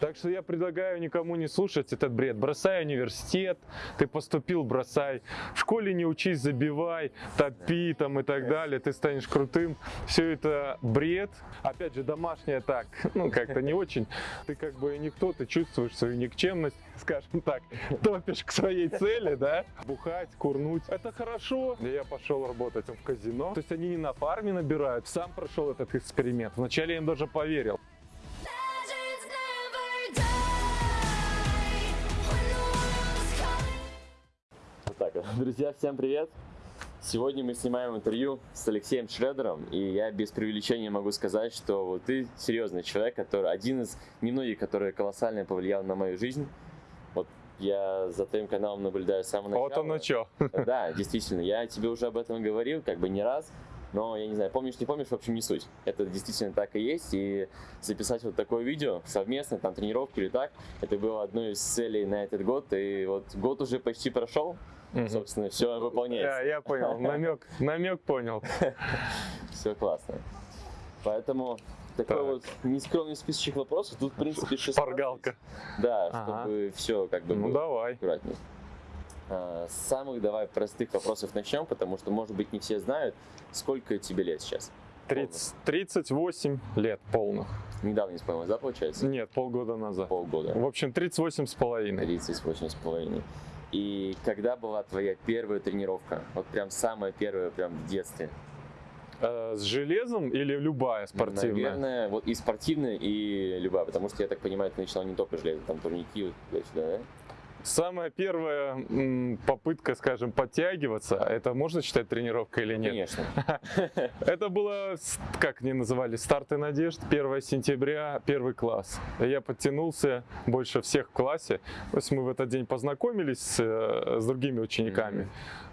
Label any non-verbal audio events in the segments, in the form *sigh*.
Так что я предлагаю никому не слушать этот бред. Бросай университет, ты поступил, бросай. В школе не учись, забивай, топи там и так далее, ты станешь крутым. Все это бред. Опять же, домашнее так, *laughs* ну как-то не очень. Ты как бы никто, ты чувствуешь свою никчемность, *laughs* скажем так, топишь к своей цели, да? Бухать, курнуть. Это хорошо. Я пошел работать в казино. То есть они не на фарме набирают. Сам прошел этот эксперимент. Вначале я им даже поверил. Вот. *laughs* Друзья, всем привет! Сегодня мы снимаем интервью с Алексеем Шредером, и я без преувеличения могу сказать, что вот ты серьезный человек, который один из немногих, который колоссально повлиял на мою жизнь. Вот я за твоим каналом наблюдаю с самого начала. Вот оно что. *laughs* Да, действительно, я тебе уже об этом говорил, как бы не раз, но я не знаю, помнишь, не помнишь, в общем, не суть. Это действительно так и есть, и записать вот такое видео совместно, там, тренировку или так, это было одной из целей на этот год, и вот год уже почти прошел, собственно, все выполняется, я понял, намек, намек понял. *laughs* все классно. Поэтому такой Так. вот нескромный списочек вопросов, тут, в принципе, 16. Шпаргалка. Да, Ага. чтобы все как бы Ну давай. аккуратней. А, С самых давай простых вопросов начнем, потому что, может быть, не все знают, сколько тебе лет сейчас. 30, 38 лет полных. Недавно исполнилось, да, получается? Нет, полгода назад. Полгода. В общем, 38 с половиной. 38 с половиной. И когда была твоя первая тренировка? Вот прям самая первая, прям в детстве. Э, с железом или любая спортивная? Наверное, вот и спортивная, и любая, потому что, я так понимаю, ты начинал не только железо, там турники, вот туда-сюда, да? Самая первая попытка, скажем, подтягиваться, это можно считать тренировкой или нет? Конечно. *laughs* Это было, как они называли, старты надежд, 1 сентября, первый класс. Я подтянулся больше всех в классе. То есть мы в этот день познакомились с, э, с другими учениками.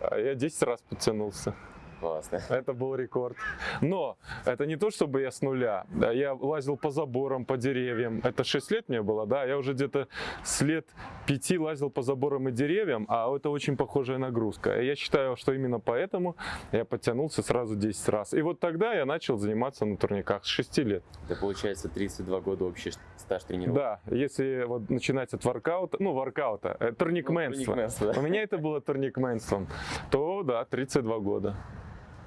А Я 10 раз подтянулся. Классно. *laughs* Это был рекорд. Но это не то, чтобы я с нуля. Я лазил по заборам, по деревьям. Это 6 лет мне было, да. Я уже где-то с лет 5 лазил по заборам и деревьям, а это очень похожая нагрузка. Я считаю, что именно поэтому я подтянулся сразу 10 раз. И вот тогда я начал заниматься на турниках с 6 лет. Это получается 32 года общий стаж тренировок. Да, если вот начинать от воркаута, ну, воркаута, э, турникменства. Ну, турникменство, да. У меня это было турникменством. То, да, 32 года.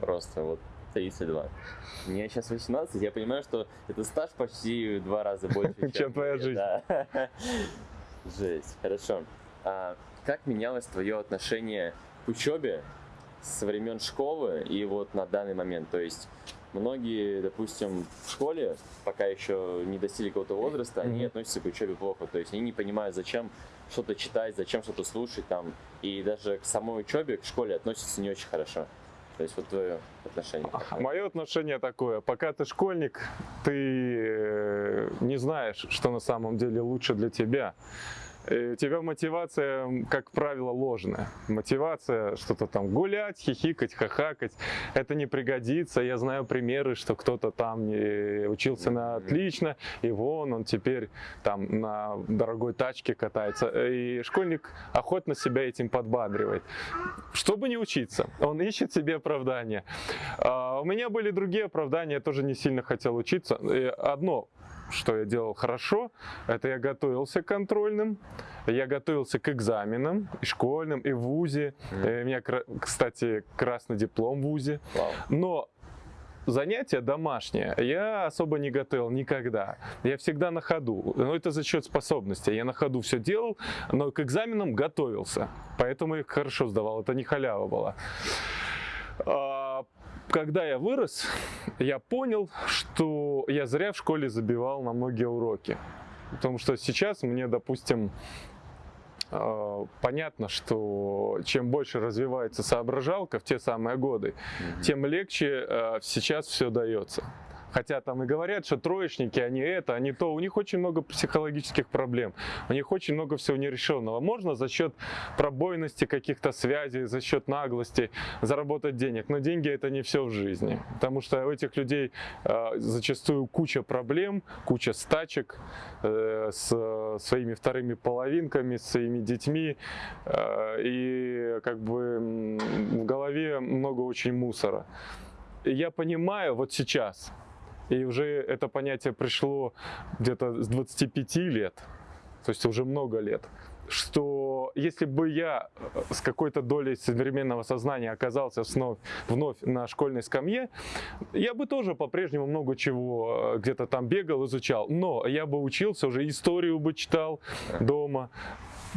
Просто вот 32. Мне сейчас 18, я понимаю, что это стаж почти в два раза больше, *laughs* Чем твоя жизнь. *laughs* Жесть, хорошо. А как менялось твое отношение к учебе со времен школы и вот на данный момент? То есть многие, допустим, в школе, пока еще не достигли какого-то возраста, они относятся к учебе плохо. То есть они не понимают, зачем что-то читать, зачем что-то слушать там. И даже к самой учебе, к школе относятся не очень хорошо. То есть вот твое отношение. какое? Мое отношение такое, пока ты школьник, ты э, не знаешь, что на самом деле лучше для тебя. И У тебя мотивация, как правило, ложная. Мотивация что-то там гулять, хихикать, хахакать. Это не пригодится. Я знаю примеры, что кто-то там учился на отлично, и вон он теперь там на дорогой тачке катается. И школьник охотно себя этим подбадривает. Чтобы не учиться, он ищет себе оправдания. А, У меня были другие оправдания, я тоже не сильно хотел учиться. И Одно, что я делал хорошо, это я готовился к контрольным, я готовился к экзаменам, и школьным, и в ВУЗе. Э, У меня, кстати, красный диплом в ВУЗе. Вау. Но занятия домашние я особо не готовил никогда. Я всегда на ходу. Но это за счет способностей. Я на ходу все делал, но к экзаменам готовился. Поэтому их хорошо сдавал. Это не халява была. А, Когда я вырос, я понял, что я зря в школе забивал на многие уроки. Потому что сейчас мне, допустим, э, понятно, что чем больше развивается соображалка в те самые годы, Мгм. тем легче э, сейчас все дается. Хотя там и говорят, что троечники, они это, они то. У них очень много психологических проблем. У них очень много всего нерешенного. Можно за счет пробойности каких-то связей, за счет наглости заработать денег. Но деньги это не все в жизни. Потому что у этих людей э, зачастую куча проблем, куча стачек э, с э, своими вторыми половинками, с своими детьми. э, и как бы в голове много очень мусора. Я понимаю вот сейчас, И уже это понятие пришло где-то с 25 лет, то есть уже много лет, что если бы я э, с какой-то долей современного сознания оказался вновь, вновь на школьной скамье, я бы тоже по-прежнему много чего э, где-то там бегал, изучал, но я бы учился, уже историю бы читал дома,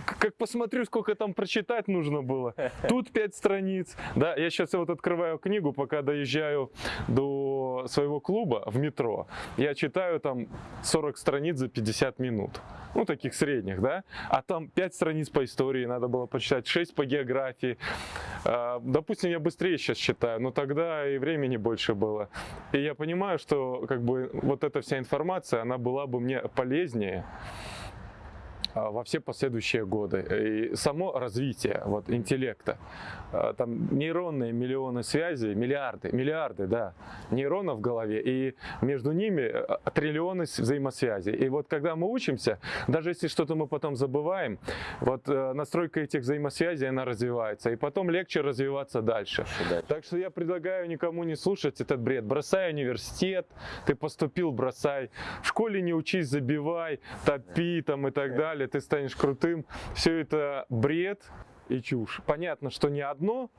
как посмотрю, сколько там прочитать нужно было. *laughs* Тут пять страниц. Да, я сейчас вот открываю книгу, пока доезжаю до своего клуба в метро. Я читаю там 40 страниц за 50 минут. Ну, таких средних, да. А там 5 страниц по истории надо было почитать, 6 по географии. А, Допустим, я быстрее сейчас читаю, но тогда и времени больше было. И я понимаю, что как бы вот эта вся информация, она была бы мне полезнее, во все последующие годы. И само развитие вот, интеллекта, а, там нейронные миллионы связей, миллиарды, миллиарды, да, нейронов в голове, и между ними а, триллионы взаимосвязей. И вот когда мы учимся, даже если что-то мы потом забываем, вот э, настройка этих взаимосвязей, она развивается, и потом легче развиваться дальше. Так что я предлагаю никому не слушать этот бред. Бросай университет, ты поступил, бросай. В школе не учись, забивай, топи там и так далее, ты станешь крутым. Все это бред и чушь. Понятно, что не одно,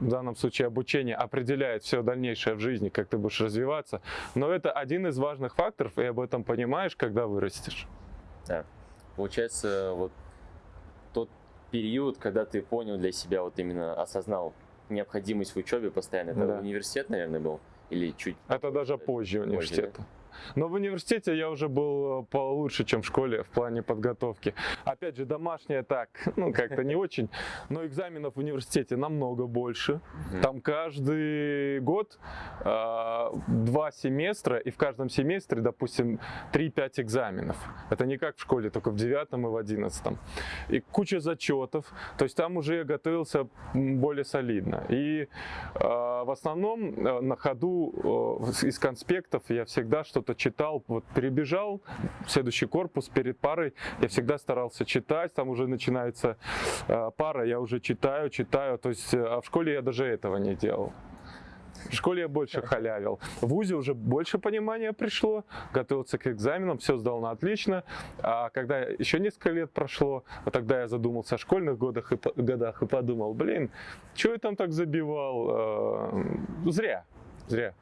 в данном случае обучение определяет все дальнейшее в жизни, как ты будешь развиваться, но это один из важных факторов, и об этом понимаешь, когда вырастешь. Да. Получается, вот тот период, когда ты понял для себя, вот именно осознал необходимость в учебе постоянно, это Да. университет, наверное, был? Или чуть Это даже позже университета. Но в университете я уже был э, получше, чем в школе в плане подготовки. Опять же, домашнее так, *laughs* ну как-то не очень, но экзаменов в университете намного больше. Там каждый год а, два семестра, и в каждом семестре, допустим, 3-5 экзаменов. Это не как в школе, только в девятом и в одиннадцатом. И куча зачетов, то есть там уже я готовился более солидно. И а, в основном э, на ходу э, из конспектов я всегда что-то читал, вот перебежал следующий корпус перед парой, я всегда старался читать, там уже начинается э, пара, я уже читаю, читаю, то есть, э, а в школе я даже этого не делал. В школе я больше халявил. В ВУЗе уже больше понимания пришло, готовился к экзаменам, все сдал на отлично. А когда еще несколько лет прошло, вот тогда я задумался о школьных годах и, годах и подумал, блин, что я там так забивал? Э, Зря, зря.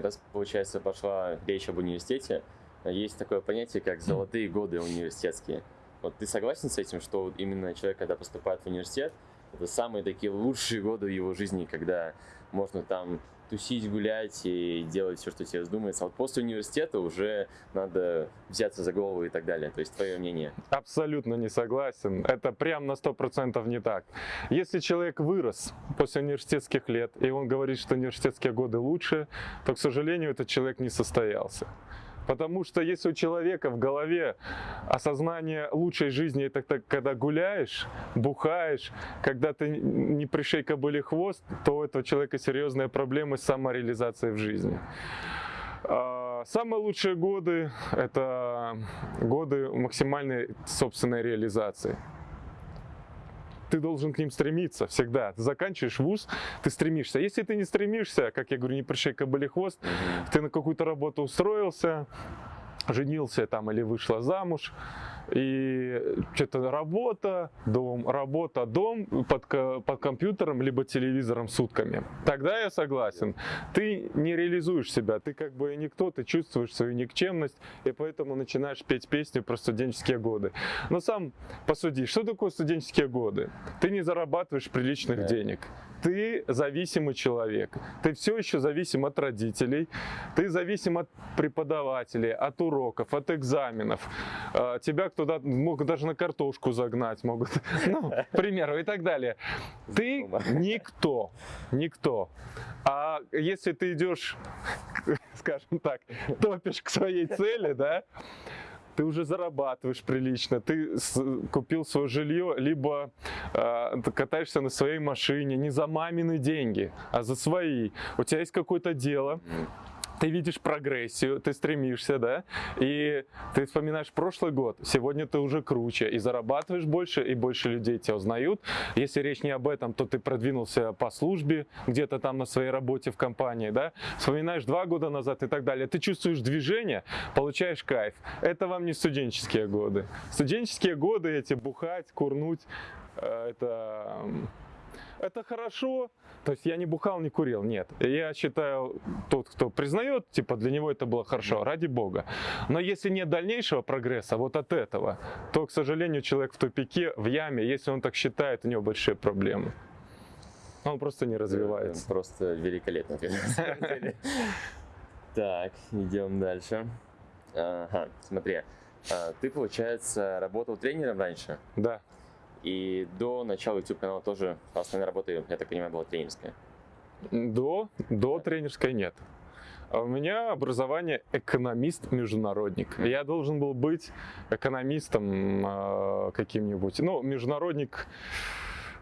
Раз, получается, пошла речь об университете, есть такое понятие, как золотые годы университетские. Вот ты согласен с этим, что именно человек, когда поступает в университет, это самые такие лучшие годы в его жизни, когда можно там тусить, гулять и делать все, что тебе вздумается. А вот после университета уже надо взяться за голову и так далее. То есть твое мнение. Абсолютно не согласен. Это прям на 100% не так. Если человек вырос после университетских лет, и он говорит, что университетские годы лучше, то, к сожалению, этот человек не состоялся. Потому что если у человека в голове осознание лучшей жизни, это когда гуляешь, бухаешь, когда ты не пришей кобыле хвост, то у этого человека серьезные проблемы с самореализацией в жизни. А, Самые лучшие годы – это годы максимальной собственной реализации. Ты должен к ним стремиться всегда. Ты заканчиваешь вуз, ты стремишься. Если ты не стремишься, как я говорю, не пришей кобыле хвост, ты на какую-то работу устроился, женился там или вышла замуж, и что-то работа, дом, работа, дом под, под компьютером либо телевизором сутками. Тогда я согласен. Ты не реализуешь себя, ты как бы никто, ты чувствуешь свою никчемность, и поэтому начинаешь петь песни про студенческие годы. Но сам посуди, что такое студенческие годы? Ты не зарабатываешь приличных Да. денег. Ты зависимый человек. Ты все еще зависим от родителей. Ты зависим от преподавателей, от уроков, от экзаменов. А, Тебя кто-то могут даже на картошку загнать, могут, *laughs* ну, к примеру, и так далее. Ты никто, никто. А если ты идешь, *laughs* скажем так, топишь к своей цели, да, ты уже зарабатываешь прилично, ты купил свое жилье, либо э, катаешься на своей машине не за мамины деньги, а за свои. У тебя есть какое-то дело. Ты видишь прогрессию, ты стремишься, да, и ты вспоминаешь прошлый год, сегодня ты уже круче, и зарабатываешь больше, и больше людей тебя узнают. Если речь не об этом, то ты продвинулся по службе, где-то там на своей работе в компании, да, вспоминаешь два года назад и так далее. Ты чувствуешь движение, получаешь кайф. Это вам не студенческие годы. Студенческие годы эти бухать, курнуть, э, это это хорошо. То есть я не бухал, не курил, нет. Я считаю, тот, кто признает, типа для него это было хорошо, ради бога. Но если нет дальнейшего прогресса вот от этого, то, к сожалению, человек в тупике, в яме, если он так считает, у него большие проблемы. Он просто не развивается. Просто великолепно. *laughs* Так, идем дальше. Ага, смотри. а, Ты, получается, работал тренером раньше, Да. И до начала YouTube канала тоже основная работа, я так понимаю, была тренерская. До, до тренерской нет. А У меня образование экономист-международник. Я должен был быть экономистом э, каким-нибудь. Ну, международник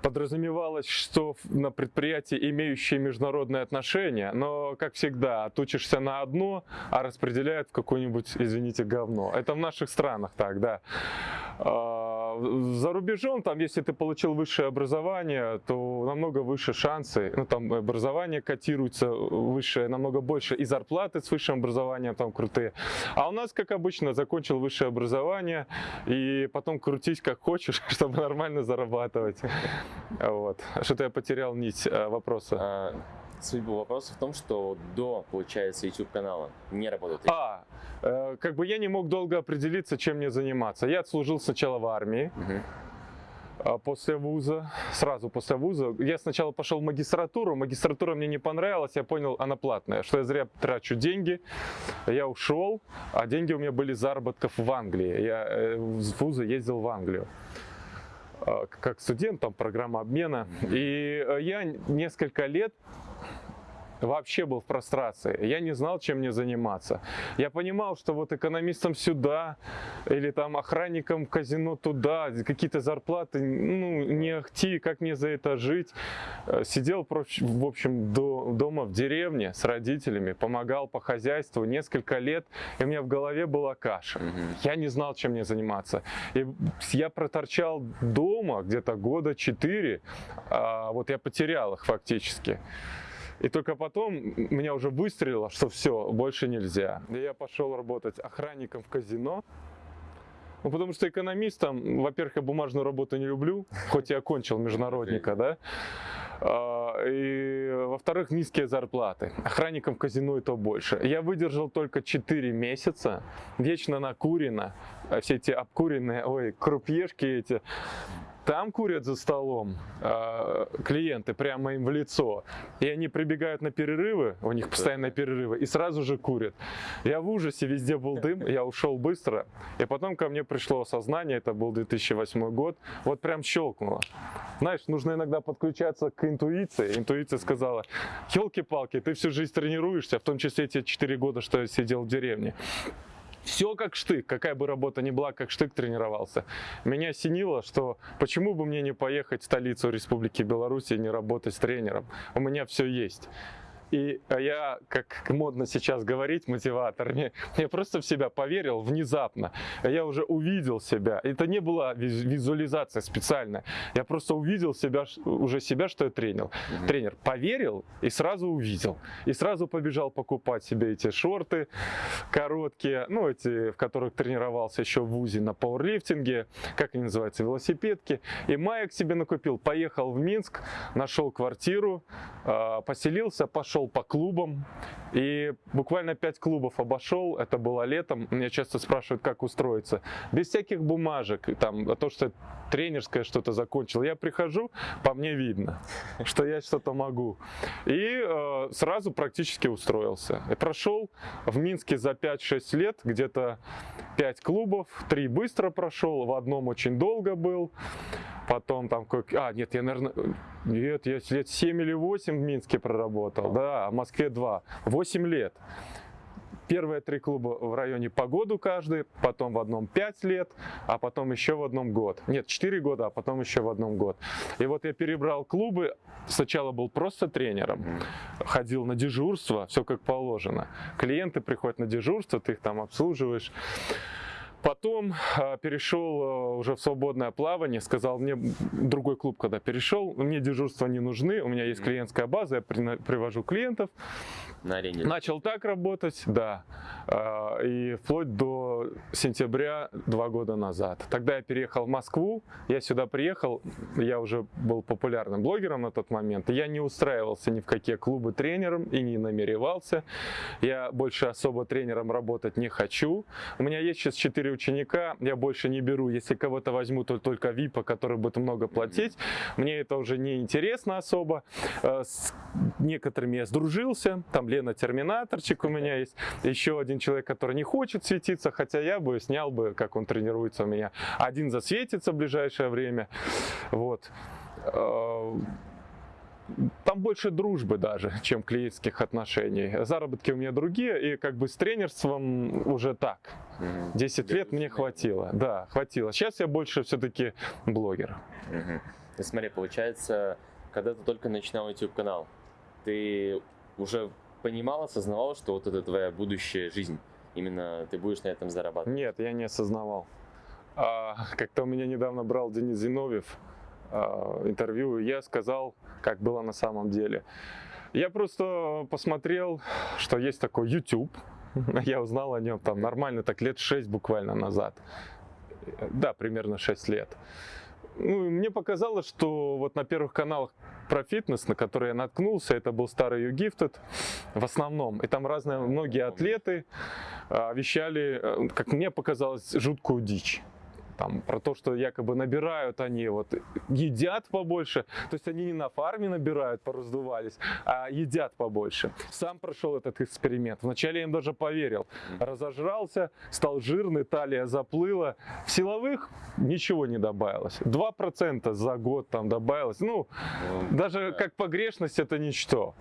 подразумевалось, что на предприятии, имеющие международные отношения, но, как всегда, отучишься на одно, а распределяют в какое-нибудь, извините, говно. Это в наших странах так, да. А, За рубежом, там, если ты получил высшее образование, то намного выше шансы. Ну, там образование котируется выше, намного больше, и зарплаты с высшим образованием там крутые. А у нас, как обычно, закончил высшее образование, и потом крутись как хочешь, *laughs* чтобы нормально зарабатывать. Вот. Что-то я потерял нить э, вопроса. Суть вопроса в том, что до, получается, YouTube канала не тренером. А, э, как бы я не мог долго определиться, чем мне заниматься. Я отслужил сначала в армии, а после вуза, сразу после вуза. Я сначала пошел в магистратуру, магистратура мне не понравилась, я понял, она платная, что я зря трачу деньги. Я ушел, а деньги у меня были заработков в Англии. Я э, с вуза ездил в Англию а, как студент, там программа обмена. И э, я несколько лет вообще был в прострации. Я не знал, чем мне заниматься. Я понимал, что вот экономистом сюда или там охранником в казино туда, какие-то зарплаты, ну, не ахти, как мне за это жить. Э, Сидел, в общем, до- дома в деревне с родителями, помогал по хозяйству несколько лет, и у меня в голове была каша. Мгм. Я не знал, чем мне заниматься. И я проторчал дома где-то года четыре, а вот я потерял их фактически. И только потом меня уже выстрелило, что все, больше нельзя. И я пошел работать охранником в казино. Ну, потому что экономистом, во-первых, я бумажную работу не люблю, хоть я окончил международника, да. А, И, во-вторых, низкие зарплаты. Охранником в казино и то больше. Я выдержал только 4 месяца, вечно накурено, а все эти обкуренные, ой, крупьешки эти, там курят за столом а, клиенты прямо им в лицо. И они прибегают на перерывы, у них постоянно перерывы, и сразу же курят. Я в ужасе, везде был дым, я ушел быстро. И потом ко мне пришло осознание, это был 2008 год, вот прям щелкнуло. Знаешь, нужно иногда подключаться к интуиции. Интуиция сказала, елки-палки, ты всю жизнь тренируешься, в том числе те 4 года, что я сидел в деревне. Все как штык, какая бы работа ни была, как штык тренировался. Меня осенило, что почему бы мне не поехать в столицу Республики Беларусь и не работать с тренером. У меня все есть. И а я, как модно сейчас говорить, мотиватор, мне, я просто в себя поверил внезапно. Я уже увидел себя. Это не была виз- визуализация специальная. Я просто увидел себя, уже себя, что я тренер. Мгм. Тренер поверил и сразу увидел. И сразу побежал покупать себе эти шорты короткие, ну эти, в которых тренировался еще в ВУЗе на пауэрлифтинге, как они называются, велосипедки. И маек себе накупил. Поехал в Минск, нашел квартиру, э, поселился, пошел по клубам. И буквально пять клубов обошел, это было летом. Меня часто спрашивают, как устроиться. Без всяких бумажек, там, а то, что тренерское что-то закончил. Я прихожу, по мне видно, что я что-то могу. И э, сразу практически устроился. И прошел в Минске за 5-6 лет где-то 5 клубов, 3 быстро прошел, в одном очень долго был. Потом там как... А, нет, я, наверное... Нет, я лет 7 или 8 в Минске проработал. Да, а в Москве 2. 8 лет. Первые три клуба в районе по году каждый, потом в одном 5 лет, а потом еще в одном год. Нет, 4 года, а потом еще в одном год. И вот я перебрал клубы. Сначала был просто тренером, ходил на дежурство, все как положено. Клиенты приходят на дежурство, ты их там обслуживаешь. Потом а, перешел а, уже в свободное плавание, сказал мне другой клуб, когда перешел, мне дежурства не нужны, у меня есть клиентская база, я привожу клиентов. На арене. Начал так работать, да, а, и вплоть до сентября два года назад. Тогда я переехал в Москву, я сюда приехал, я уже был популярным блогером на тот момент, я не устраивался ни в какие клубы тренером и не намеревался. Я больше особо тренером работать не хочу. У меня есть сейчас четыре ученика, я больше не беру. Если кого-то возьму, то только ВИПа, который будет много платить. Мне это уже не интересно особо. Э, С некоторыми я сдружился. Там Лена Терминаторчик у меня есть. Еще один человек, который не хочет светиться, хотя я бы снял бы, как он тренируется у меня. Один засветится в ближайшее время. Вот. Э, Там больше дружбы даже, чем клиентских отношений. Заработки у меня другие, и как бы с тренерством уже так. Мгм. 10 лет мне хватило. Да, хватило. Сейчас я больше все-таки блогер. Ну, смотри, получается, когда ты только начинал YouTube канал, ты уже понимал, осознавал, что вот это твоя будущая жизнь. Именно ты будешь на этом зарабатывать. Нет, я не осознавал. А, как-то у меня недавно брал Денис Зиновьев а, интервью, и я сказал, как было на самом деле. Я просто посмотрел, что есть такой YouTube. *laughs* Я узнал о нем там нормально, так лет 6 буквально назад. Да, примерно 6 лет. Ну, мне показалось, что вот на первых каналах про фитнес, на которые я наткнулся, это был старый You Gifted в основном. И там разные, многие атлеты а, вещали, э, как мне показалось, жуткую дичь. Там, про то, что якобы набирают они, вот, едят побольше. То есть они не на фарме набирают, пораздувались, а едят побольше. Сам прошел этот эксперимент. Вначале я им даже поверил. Разожрался, стал жирный, талия заплыла. В силовых ничего не добавилось. 2% за год там добавилось. Ну, Ну, даже как погрешность это ничто.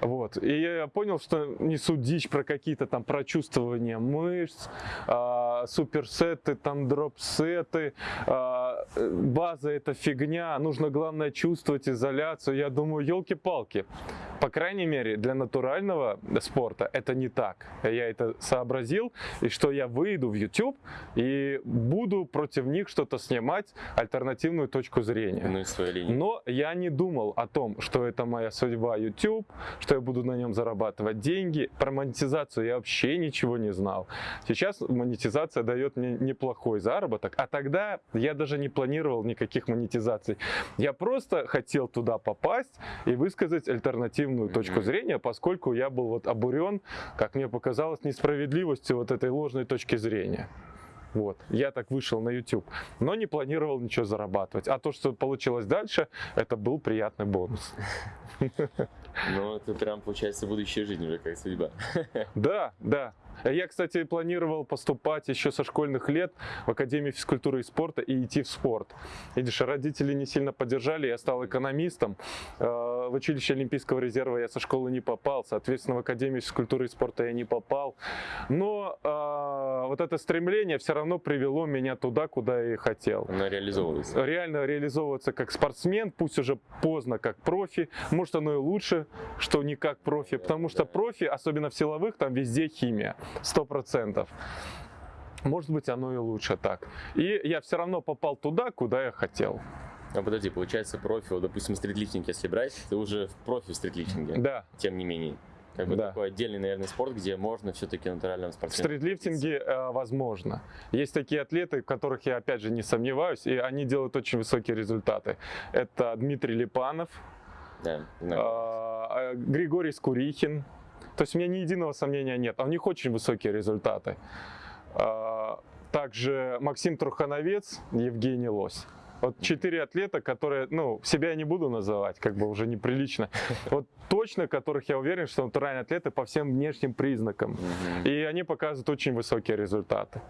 Вот. И я понял, что несут дичь про какие-то там прочувствования мышц, а, суперсеты, там дропсеты, а, э, база это фигня, нужно главное чувствовать изоляцию. Я думаю, елки-палки. По крайней мере, для натурального спорта это не так. Я это сообразил, и что я выйду в YouTube и буду против них что-то снимать, альтернативную точку зрения. ну и своя линия. Но я не думал о том, что это моя судьба YouTube, что я буду на нем зарабатывать деньги. Про монетизацию я вообще ничего не знал. Сейчас монетизация дает мне неплохой заработок, а тогда я даже не планировал никаких монетизаций. Я просто хотел туда попасть и высказать альтернативную точку зрения, поскольку я был вот обурен, как мне показалось, несправедливостью вот этой ложной точки зрения. Вот, я так вышел на YouTube, но не планировал ничего зарабатывать. А то, что получилось дальше, это был приятный бонус. *laughs* Ну, это прям, получается, будущая жизнь уже как судьба. Да, да. Я, кстати, планировал поступать еще со школьных лет в Академию физкультуры и спорта и идти в спорт. Видишь, родители не сильно поддержали, я стал экономистом. Э, В училище Олимпийского резерва я со школы не попал, соответственно, в Академию физкультуры и спорта я не попал. Но э, вот это стремление все равно привело меня туда, куда я и хотел. Она реализовывается. реально реализовываться как спортсмен, пусть уже поздно как профи, может оно и лучше, что не как профи, потому что профи, особенно в силовых, там везде химия, сто процентов. Может быть, оно и лучше так. И я все равно попал туда, куда я хотел. А подожди, получается, профи, вот, допустим, стритлифтинг, если брать, ты уже в профи в стритлифтинге, Да, тем не менее. Как бы Да. такой отдельный, наверное, спорт, где можно все-таки натуральным в спортсменом. стритлифтинге э, возможно. Есть такие атлеты, в которых я опять же не сомневаюсь, и они делают очень высокие результаты. Это Дмитрий Липанов, Да, знаю. А, Григорий Скурихин. То есть у меня ни единого сомнения нет. А у них очень высокие результаты. А, Также Максим Трухановец, Евгений Лось. Вот четыре атлета, которые, ну, себя я не буду называть, как бы уже неприлично. *laughs* Вот точно, которых я уверен, что натуральные атлеты по всем внешним признакам. И они показывают очень высокие результаты.